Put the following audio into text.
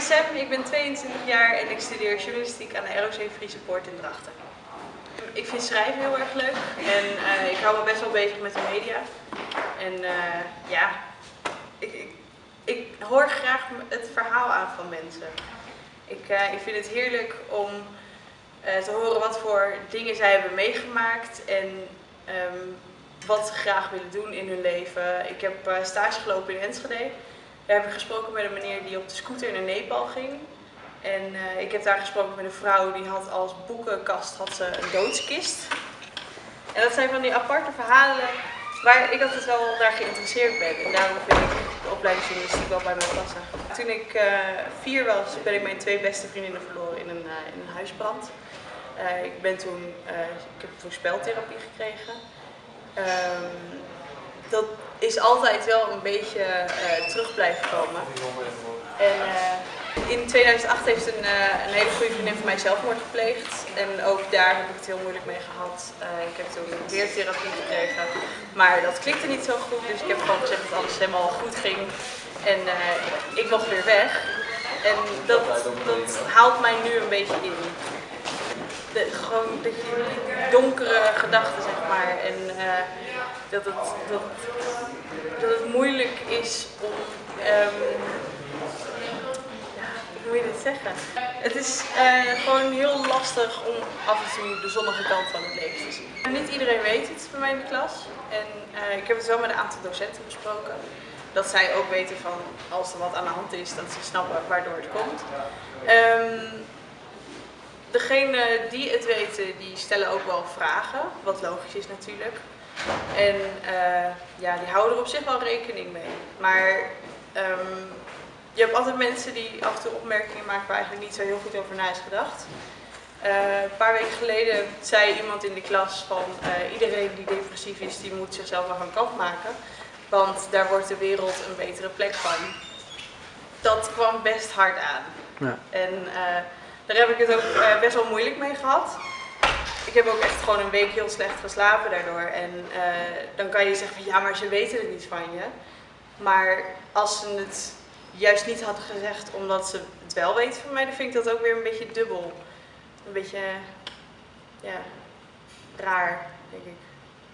Sam, ik ben 22 jaar en ik studeer journalistiek aan de ROC Friese Poort in Drachten. Ik vind schrijven heel erg leuk en uh, ik hou me best wel bezig met de media. En uh, ja, ik, ik, ik, hoor graag het verhaal aan van mensen. Ik, uh, ik vind het heerlijk om te horen wat voor dingen zij hebben meegemaakt en um, wat ze graag willen doen in hun leven. Ik heb stage gelopen in Enschede. Daar heb ik gesproken met een meneer die op de scooter naar Nepal ging. En uh, ik heb daar gesproken met een vrouw die had als boekenkast had ze een doodskist. En dat zijn van die aparte verhalen waar ik altijd wel naar geïnteresseerd ben. En daarom vind ik de opleiding journalistiek wel bij me passen. Toen ik uh, vier was, ben ik mijn twee beste vriendinnen verloren in een, uh, in een huisbrand. ik, ben toen, ik heb toen speltherapie gekregen. Um, dat is altijd wel een beetje uh, terug blijven komen. En uh, in 2008 heeft een, uh, een hele goede vriendin van mij zelfmoord gepleegd. En ook daar heb ik het heel moeilijk mee gehad. ik heb toen weer therapie gekregen. Maar dat klikte niet zo goed, dus ik heb gewoon gezegd dat alles helemaal goed ging. En ik mocht weer weg. En dat, dat haalt mij nu een beetje in. De, gewoon de donkere gedachten, zeg maar. En dat het, dat, dat het moeilijk is om, um, ja, hoe moet je dit zeggen? Het is uh, gewoon heel lastig om af en toe de zonnige kant van het leven te zien. Niet iedereen weet het bij mij in de klas en uh, ik heb het wel met een aantal docenten besproken. Dat zij ook weten van als er wat aan de hand is, dat ze snappen waardoor het komt. Um, Degenen die het weten, die stellen ook wel vragen, wat logisch is natuurlijk. En uh, ja, die houden er op zich wel rekening mee. Maar um, je hebt altijd mensen die af en toe opmerkingen maken waar eigenlijk niet zo heel goed over na is gedacht. Uh, een paar weken geleden zei iemand in de klas van uh, iedereen die depressief is, die moet zichzelf maar van kant maken. Want daar wordt de wereld een betere plek van. Dat kwam best hard aan. Ja. En daar heb ik het ook best wel moeilijk mee gehad ik heb ook echt gewoon een week heel slecht geslapen daardoor. En uh, dan kan je zeggen van ja, maar ze weten het niet van je. Maar als ze het juist niet hadden gezegd omdat ze het wel weten van mij, dan vind ik dat ook weer een beetje dubbel. Een beetje, ja, raar, denk ik.